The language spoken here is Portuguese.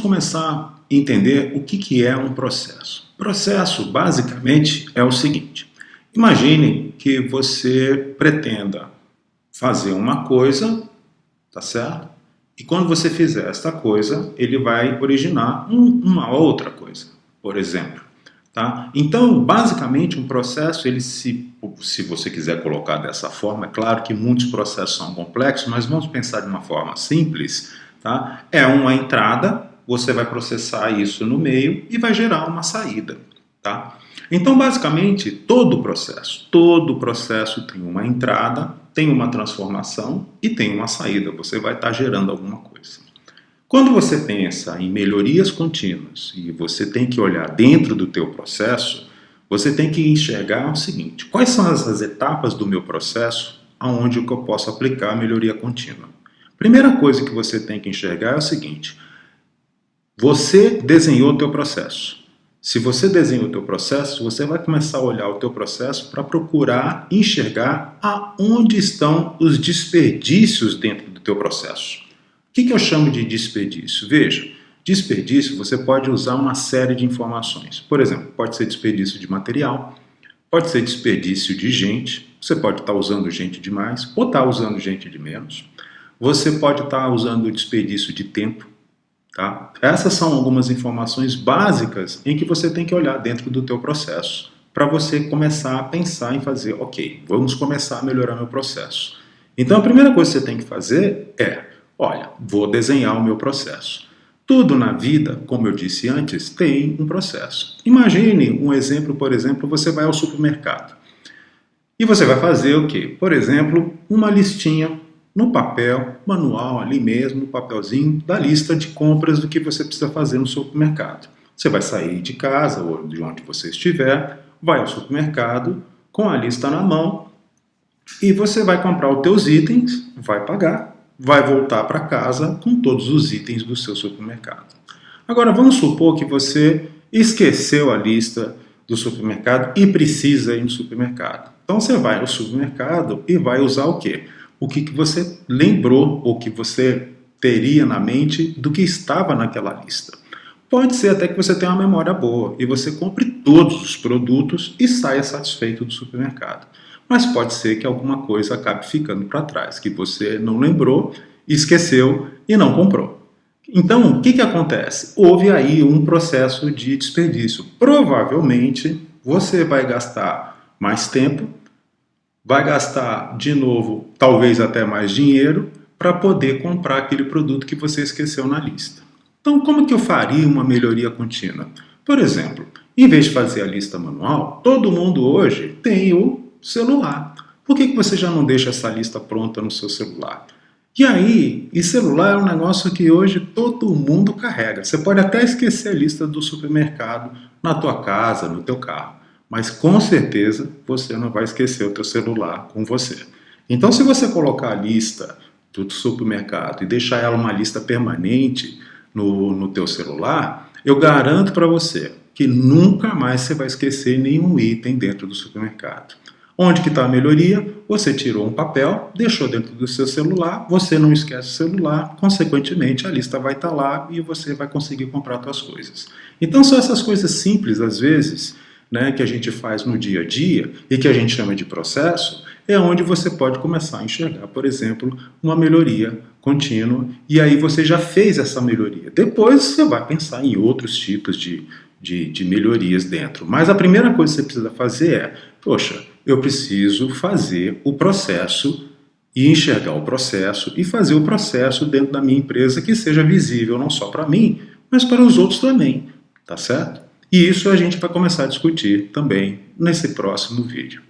começar a entender o que, que é um processo. Processo, basicamente, é o seguinte. Imagine que você pretenda fazer uma coisa, tá certo? E quando você fizer esta coisa, ele vai originar um, uma outra coisa, por exemplo. Tá? Então, basicamente, um processo, ele se, se você quiser colocar dessa forma, é claro que muitos processos são complexos, mas vamos pensar de uma forma simples, tá? é uma entrada, você vai processar isso no meio e vai gerar uma saída. Tá? Então, basicamente, todo o processo, todo o processo tem uma entrada, tem uma transformação e tem uma saída. Você vai estar gerando alguma coisa. Quando você pensa em melhorias contínuas e você tem que olhar dentro do teu processo, você tem que enxergar o seguinte, quais são as etapas do meu processo aonde eu posso aplicar a melhoria contínua? Primeira coisa que você tem que enxergar é o seguinte, você desenhou o teu processo. Se você desenha o teu processo, você vai começar a olhar o teu processo para procurar enxergar aonde estão os desperdícios dentro do teu processo. O que, que eu chamo de desperdício? Veja, desperdício você pode usar uma série de informações. Por exemplo, pode ser desperdício de material, pode ser desperdício de gente, você pode estar usando gente demais ou estar usando gente de menos. Você pode estar usando desperdício de tempo, Tá? Essas são algumas informações básicas em que você tem que olhar dentro do teu processo para você começar a pensar em fazer, ok, vamos começar a melhorar meu processo. Então a primeira coisa que você tem que fazer é, olha, vou desenhar o meu processo. Tudo na vida, como eu disse antes, tem um processo. Imagine um exemplo, por exemplo, você vai ao supermercado. E você vai fazer o quê? Por exemplo, uma listinha no papel, manual ali mesmo, no papelzinho, da lista de compras do que você precisa fazer no supermercado. Você vai sair de casa ou de onde você estiver, vai ao supermercado com a lista na mão e você vai comprar os teus itens, vai pagar, vai voltar para casa com todos os itens do seu supermercado. Agora vamos supor que você esqueceu a lista do supermercado e precisa ir no supermercado. Então você vai ao supermercado e vai usar o quê? O que, que você lembrou ou que você teria na mente do que estava naquela lista. Pode ser até que você tenha uma memória boa e você compre todos os produtos e saia satisfeito do supermercado. Mas pode ser que alguma coisa acabe ficando para trás, que você não lembrou, esqueceu e não comprou. Então, o que, que acontece? Houve aí um processo de desperdício. Provavelmente, você vai gastar mais tempo vai gastar de novo, talvez até mais dinheiro, para poder comprar aquele produto que você esqueceu na lista. Então, como que eu faria uma melhoria contínua? Por exemplo, em vez de fazer a lista manual, todo mundo hoje tem o celular. Por que, que você já não deixa essa lista pronta no seu celular? E aí, e celular é um negócio que hoje todo mundo carrega. Você pode até esquecer a lista do supermercado na tua casa, no teu carro mas com certeza você não vai esquecer o teu celular com você. Então se você colocar a lista do supermercado e deixar ela uma lista permanente no, no teu celular, eu garanto para você que nunca mais você vai esquecer nenhum item dentro do supermercado. Onde que está a melhoria? Você tirou um papel, deixou dentro do seu celular, você não esquece o celular, consequentemente a lista vai estar tá lá e você vai conseguir comprar suas coisas. Então são essas coisas simples, às vezes, né, que a gente faz no dia a dia e que a gente chama de processo, é onde você pode começar a enxergar, por exemplo, uma melhoria contínua e aí você já fez essa melhoria. Depois você vai pensar em outros tipos de, de, de melhorias dentro. Mas a primeira coisa que você precisa fazer é, poxa, eu preciso fazer o processo e enxergar o processo e fazer o processo dentro da minha empresa que seja visível não só para mim, mas para os outros também, tá certo? E isso a gente vai começar a discutir também nesse próximo vídeo.